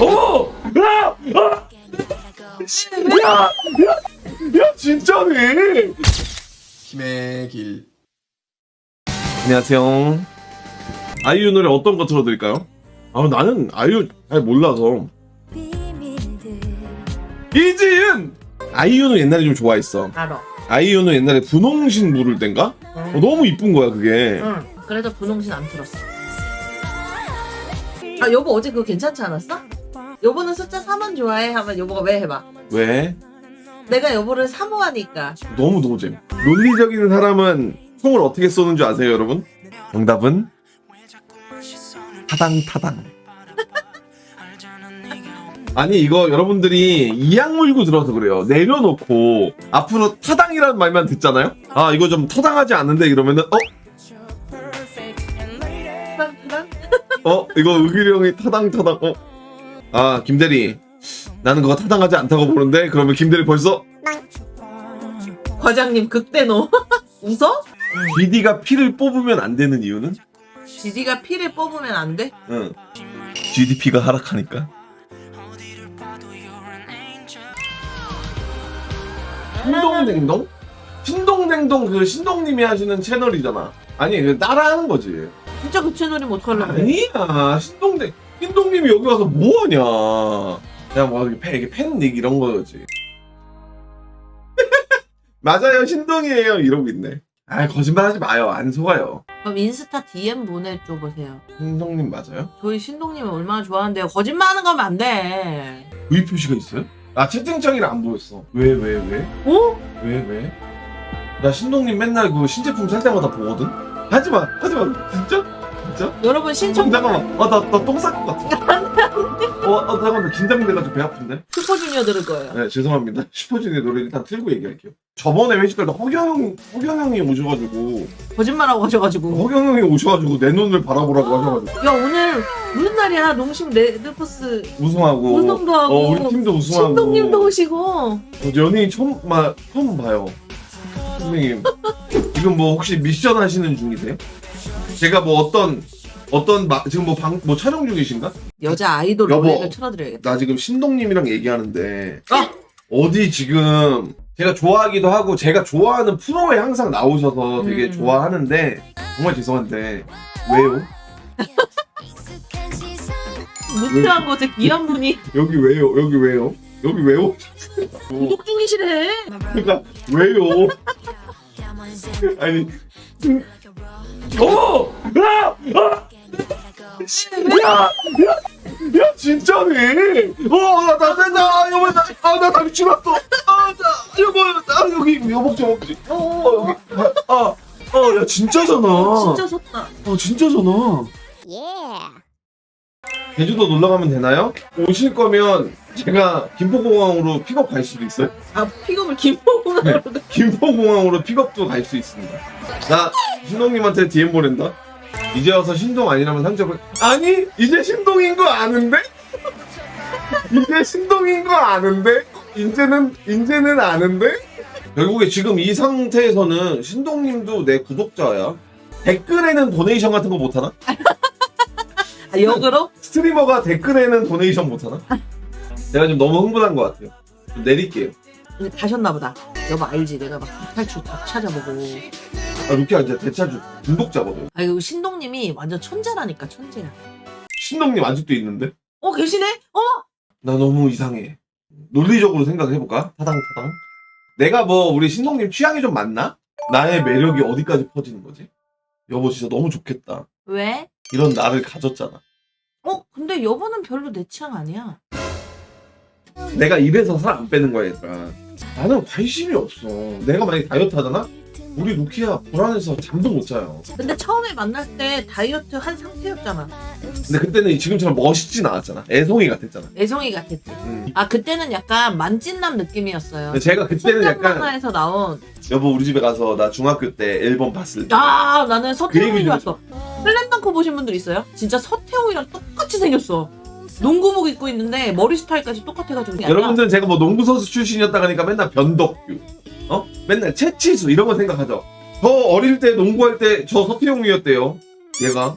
어! 야! 아! 야! 야! 야 진짜네! 힘의 길. 안녕하세요. 아이유 노래 어떤 거 틀어드릴까요? 아 나는 아이유 잘 몰라서. 이지은! 아이유는 옛날에 좀 좋아했어. 알아. 아이유는 옛날에 분홍신 물을 땐가? 응. 어, 너무 이쁜 거야 그게. 응. 그래서 분홍신 안 틀었어. 아 여보 어제 그거 괜찮지 않았어? 여보는 숫자 3은 좋아해 하면 여보가 왜 해봐? 왜? 내가 여보를 사모하니까. 너무 노잼. 논리적인 사람은 총을 어떻게 쏘는 줄 아세요, 여러분? 정답은 타당 타당. 아니 이거 여러분들이 이악 물고 들어서 그래요. 내려놓고 앞으로 타당이라는 말만 듣잖아요. 아 이거 좀 타당하지 않는데 이러면은 어? 어? 이거 의길이 형이 타당 타당 어? 아 김대리 나는 그거 타당하지 않다고 보는데 그러면 김대리 벌써 과장님 극대노. 웃어? GD가 피를 뽑으면 안 되는 이유는? 지디가 피를 뽑으면 안 돼? 응. GDP가 하락하니까. 신동댕동? 신동댕동 그 신동님이 하시는 채널이잖아. 아니 그 따라하는 거지. 진짜 그 채널이면 어떡하려고 그래? 아니야 신동댕 신동님이 여기 와서 뭐하냐. 그냥 뭐 팬, 이렇게 팬닉 이런 거지. 맞아요 신동이에요 이러고 있네. 아 거짓말하지 마요 안 속아요. 그럼 인스타 DM 보내줘 보세요. 신동님 맞아요? 저희 신동님을 얼마나 좋아하는데요. 거짓말하는 거면 안 돼. V 표시가 있어요? 아 채팅창이라 안 보였어. 왜왜 왜? 어? 왜 왜? 나 신동님 맨날 그 신제품 살 때마다 보거든. 하지마 하지마 진짜 진짜. 여러분 신청 잠깐만 아나나 똥 쌀 것 같아. 어, 어 잠깐만 긴장돼가지고 배 아픈데. 슈퍼주니어 들을 거예요. 네 죄송합니다. 슈퍼주니어 노래 일단 틀고 얘기할게요. 저번에 회식 때 허경 허경 형이 오셔가지고 거짓말하고 가셔가지고. 허경 형이 오셔가지고 내 눈을 바라보라고 하셔가지고 야 오늘 무슨 날이야? 농심 레드포스 우승하고. 우승도 하고 어 우리 팀도 우승하고. 신동님도 오시고 어, 연예인 처음 마 처음 봐요. 선생님 지금 뭐 혹시 미션 하시는 중이세요? 제가 뭐 어떤 어떤 마, 지금 뭐방뭐 촬영 중이신가? 여자 아이돌 여보. 노래를 틀어드려야겠다. 나 지금 신동님이랑 얘기하는데 아! 어디 지금 제가 좋아하기도 하고 제가 좋아하는 프로에 항상 나오셔서 되게 음. 좋아하는데 정말 죄송한데 왜요? 무트한 곳에 귀한 분이 여기 왜요? 여기 왜요? 여기 왜요? 구독 중이시래. 그러니까 왜요? 아니 어! 야! 아! 야! 야! 야 진짜네! 어! 나, 나, 나, 나, 여보, 나, 아, 나 다리 치렀어! 아, 나, 여보, 나, 여기, 여복지, 여복지. 어, 어, 여기, 아, 아, 아, 야, 진짜잖아. 진짜 섰다. 어, 진짜잖아. 제주도 놀러 가면 되나요? 오실 거면 제가 김포공항으로 픽업 갈 수도 있어요. 아 픽업을 김포공항으로. 김포공항으로 픽업도 갈 수 있습니다. 나 신동님한테 DM 보낸다. 이제 와서 신동 아니라면 상처를 아니 이제 신동인 거 아는데? 이제 신동인 거 아는데? 이제는 이제는 아는데? 결국에 지금 이 상태에서는 신동님도 내 구독자야. 댓글에는 도네이션 같은 거 못 하나? 아, 역으로? 스트리머가 댓글에는 도네이션 못하나? 제가 지금 너무 흥분한 것 같아요. 좀 내릴게요. 근데 가셨나 보다. 여보 알지? 내가 막 탈출 다 찾아보고. 아, 루키야 이제 대차주 중독자거든. 아 이거 신동님이 완전 천재라니까 천재야. 신동님 아직도 있는데? 어 계시네? 어? 나 너무 이상해. 논리적으로 생각해볼까? 타당 타당. 내가 뭐 우리 신동님 취향이 좀 맞나? 나의 매력이 어디까지 퍼지는 거지? 여보 진짜 너무 좋겠다. 왜? 이런 나를 가졌잖아. 어 근데 여보는 별로 내 취향 아니야. 내가 입에서 살 안 빼는 거야 얘들아. 나는 관심이 없어. 내가 만약에 다이어트 하잖아? 우리 루키야 불안해서 잠도 못 자요. 근데 처음에 만날 때 다이어트 한 상태였잖아. 근데 그때는 지금처럼 멋있진 않았잖아. 애송이 같았잖아. 애송이 같았지. 음. 아 그때는 약간 만찢남 느낌이었어요. 제가 그때는 약간 만화에서 나온 여보 우리 집에 가서 나 중학교 때 앨범 봤을 때아 나는 얘기 좀 좋았어. 슬램덩크 보신 분들 있어요? 진짜 서태웅이랑 똑같이 생겼어. 농구복 입고 있는데 머리 스타일까지 똑같아가지고. 여러분들은 제가 뭐 농구 선수 출신이었다 하니까 맨날 변덕규, 어? 맨날 채치수 이런 거 생각하죠. 저 어릴 때 농구할 때 저 서태웅이었대요. 얘가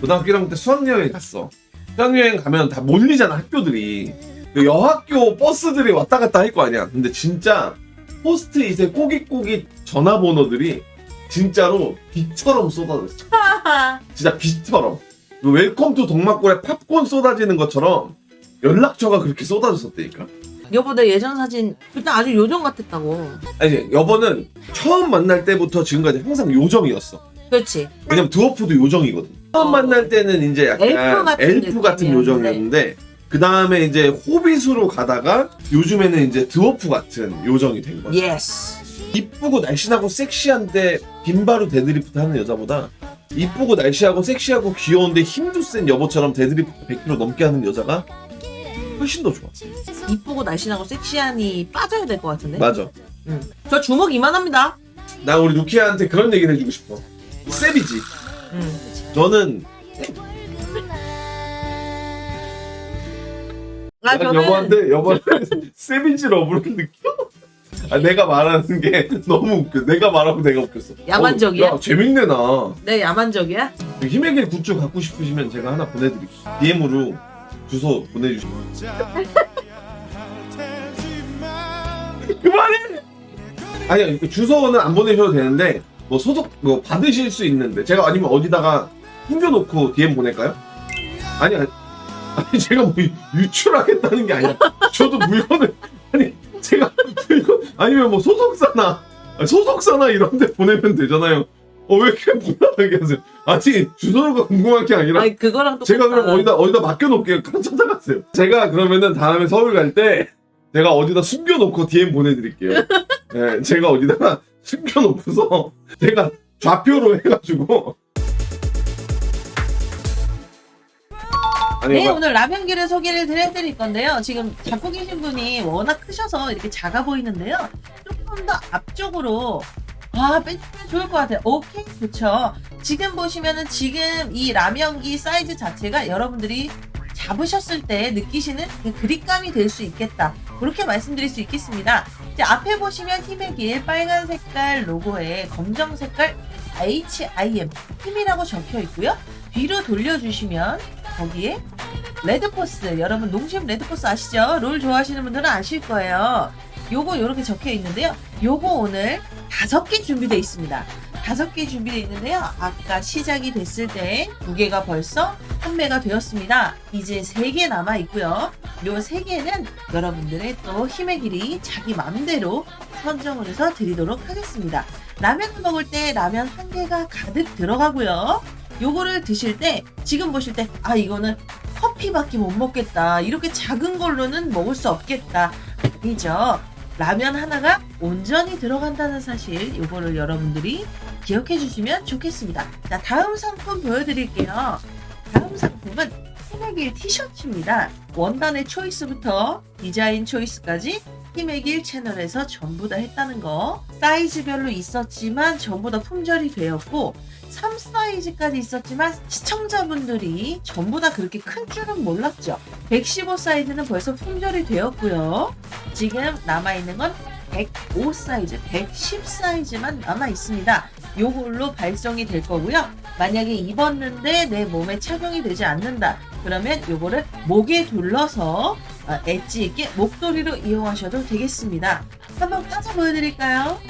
고등학교 1학년 때 수학여행 갔어. 수학여행 가면 다 몰리잖아 학교들이 그 여학교 버스들이 왔다 갔다 할 거 아니야 근데 진짜 포스트잇에 꼬깃꼬깃 전화번호들이 진짜로 비처럼 쏟아졌어 진짜 비처럼 그 웰컴 투 동막골에 팝콘 쏟아지는 것처럼 연락처가 그렇게 쏟아졌었다니까 여보 내 예전 사진 일단 아주 요정 같았다고. 아니 여보는 처음 만날 때부터 지금까지 항상 요정이었어 그렇지. 왜냐면 드워프도 요정이거든. 처음 어. 만날 때는 이제 약간 엘프 같은 엘프 같은. 요정이었는데 그 다음에 이제 호빗으로 가다가 요즘에는 이제 드워프 같은 요정이 된 거야. Yes. 이쁘고 날씬하고 섹시한데 빈 바로 데드리프트 하는 여자보다 이쁘고 날씬하고 섹시하고 귀여운데 힘도 센 여보처럼 데드리프트 100kg 넘게 하는 여자가 훨씬 더 좋아. 이쁘고 날씬하고 섹시하니 빠져야 될 것 같은데. 맞아. 저 주먹 이만합니다. 나 우리 루키아한테 그런 얘기를 해주고 싶어. Savage지. 음. 너는 아난 저는 여보한테 여보한테 savage love를 느껴. 아 내가 말하는 게 너무 웃겨. 내가 말하고 내가 웃겼어. 야만적이야? 어, 야 재밌네 나. 내 야만적이야. 힘의 길 굿즈 갖고 싶으시면 제가 하나 보내드릴게요. DM으로 주소 보내주시면. 그만해. 아니요 그 주소는 안 보내셔도 되는데 뭐 소속 뭐 받으실 수 있는데 제가 아니면 어디다가 숨겨놓고 DM 보낼까요? 아니 아니 아니 제가 뭐 유출하겠다는 게 아니라 저도 물건을 아니 제가 물건 아니면 뭐 소속사나 소속사나 이런 데 보내면 되잖아요. 어왜 이렇게 불안하게 하세요? 아니 주소가 궁금한 게 아니라 아니 그거랑 또 제가 그럼 어디다 어디다 맡겨놓을게요. 그냥 찾아가세요. 제가 그러면은 다음에 서울 갈 때 제가 어디다 숨겨놓고 DM 보내드릴게요. 네, 제가 어디다가 숨겨놓고서 제가 좌표로 해가지고 아니 네, 막- 오늘 라면기를 소개를 드려드릴 건데요. 지금 잡고 계신 분이 워낙 크셔서 이렇게 작아 보이는데요. 조금 더 앞쪽으로 아, 빼주면 좋을 것 같아요. 오케이, 그쵸. 지금 보시면은 지금 이 라면기 사이즈 자체가 여러분들이 잡으셨을 때 느끼시는 그 그립감이 될 수 있겠다. 그렇게 말씀드릴 수 있겠습니다. 이제 앞에 보시면 길 빨간 색깔 로고에 검정 색깔 HIM 힘이라고 적혀 있고요. 뒤로 돌려주시면 거기에 레드포스 여러분 농심 레드포스 아시죠? 롤 좋아하시는 분들은 아실 거예요. 요거 요렇게 적혀 있는데요. 요거 오늘 다섯 개 준비되어 있습니다. 다섯 개 준비되어 있는데요. 아까 시작이 됐을 때 두 개가 벌써 판매가 되었습니다. 이제 세 개 남아 있고요. 요 세 개는 여러분들의 또 힘의 길이 자기 맘대로 선정을 해서 드리도록 하겠습니다. 라면을 먹을 때 라면 한 개가 가득 들어가고요. 요거를 드실 때 지금 보실 때 아 이거는 커피밖에 못 먹겠다. 이렇게 작은 걸로는 먹을 수 없겠다. 아니죠. 라면 하나가 온전히 들어간다는 사실 요거를 여러분들이 기억해 주시면 좋겠습니다. 자, 다음 상품 보여드릴게요. 다음 상품은 힘의길 티셔츠입니다. 원단의 초이스부터 디자인 초이스까지 힘의길 채널에서 전부 다 했다는 거. 사이즈별로 있었지만 전부 다 품절이 되었고 3 사이즈까지 있었지만 시청자분들이 전부 다 그렇게 큰 줄은 몰랐죠. 115 사이즈는 벌써 품절이 되었고요. 지금 남아있는 건 105 사이즈, 110 사이즈만 남아 있습니다. 요걸로 발송이 될 거고요. 만약에 입었는데 내 몸에 착용이 되지 않는다. 그러면 요거를 목에 둘러서 어, 엣지 있게 목도리로 이용하셔도 되겠습니다. 한번 까서 보여드릴까요?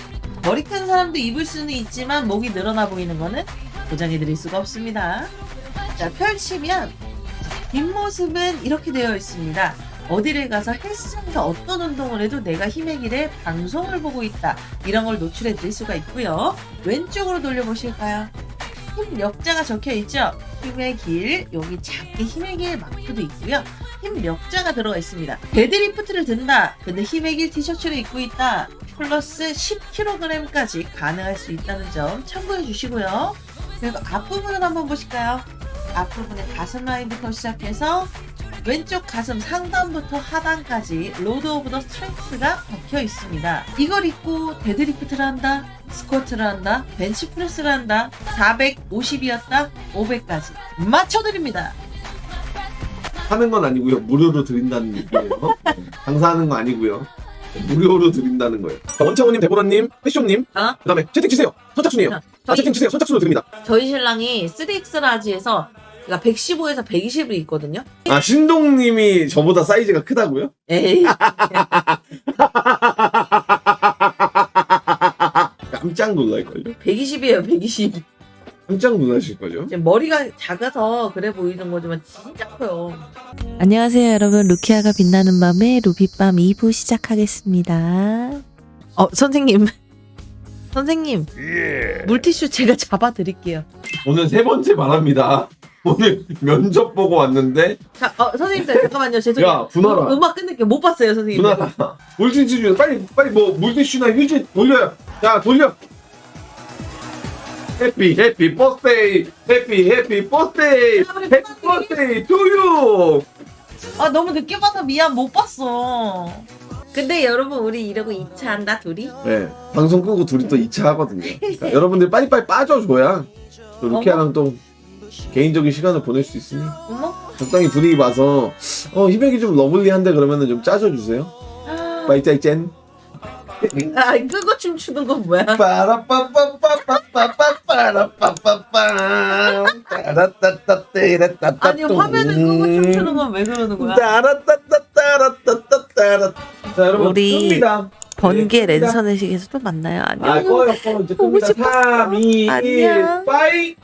머리 큰 사람도 입을 수는 있지만 목이 늘어나 보이는 거는 보장해 드릴 수가 없습니다. 자, 펼치면 뒷모습은 이렇게 되어 있습니다. 어디를 가서 헬스장에서 어떤 운동을 해도 내가 힘의 길에 방송을 보고 있다. 이런 걸 노출해 드릴 수가 있고요. 왼쪽으로 돌려보실까요? 힘 역자가 적혀 있죠? 힘의 길, 여기 작게 힘의 길 마크도 있고요. 힘 역자가 들어가 있습니다. 데드리프트를 든다. 근데 힘의 길 티셔츠를 입고 있다. 플러스 10kg까지 가능할 수 있다는 점 참고해 주시고요. 그리고 앞부분을 한번 보실까요? 앞부분의 가슴 라인부터 시작해서 왼쪽 가슴 상단부터 하단까지 Road of the Strength가 박혀 있습니다. 이걸 입고 데드리프트를 한다, 스쿼트를 한다, 벤치프레스를 한다, 450이었다, 500까지 맞춰드립니다. 하는 건 아니고요. 무료로 드린다는 얘기예요. 장사하는 거 아니고요. 무료로 드린다는 거예요. 원창호님, 데보라님, 패쇼님, 어? 그 다음에 채팅 치세요. 선착순이에요. 아, 저희, 채팅 치세요. 선착순으로 드립니다. 저희 신랑이 3X 라지에서 그러니까 115에서 120이 있거든요. 아 신동님이 저보다 사이즈가 크다고요? 에이. 깜짝 놀랄걸요? 120이에요, 120. 깜짝 놀라실걸요? 지금 머리가 작아서 그래 보이는 거지만 진짜 커요. 안녕하세요 여러분 루키아가 빛나는 밤에 루비밤 2부 시작하겠습니다 어 선생님 선생님 물티슈 제가 잡아드릴게요 오늘 세 번째 말합니다. 오늘 면접 보고 왔는데 자, 어, 선생님 잠깐만요. 죄송해요. 야 분하라 음- 음악 끝낼게요. 못 봤어요, 선생님. 분하라 물티슈 좀 빨리 빨리 뭐 물티슈나 휴지 돌려요. 야 돌려. Happy happy birthday happy happy birthday happy birthday to you 아, 너무 늦게 봐서 미안, 못 봤어. 근데 여러분, 우리 이러고 2차 한다, 둘이? 네. 방송 끄고 둘이 또 2차 하거든요. 그러니까 여러분들 빨리빨리 빠져줘야 또 루키아랑 또 개인적인 시간을 보낼 수 있으니. 어머? 적당히 분위기 봐서 어 희백이 좀 러블리한데 그러면은 좀 짜줘주세요. 빠이짜이 짠 아, 끄고 춤추는 건 뭐야? 아니, 화면을 끄고 춤추는 건 왜 그러는 거야? 자 여러분 우리 끕니다. 번개 네, 끕니다. 랜선 의식에서 또 만나요 아 안녕 꺼요 꺼 이제 보고 끕니다 싶었어. 3 2 1 안녕. 빠이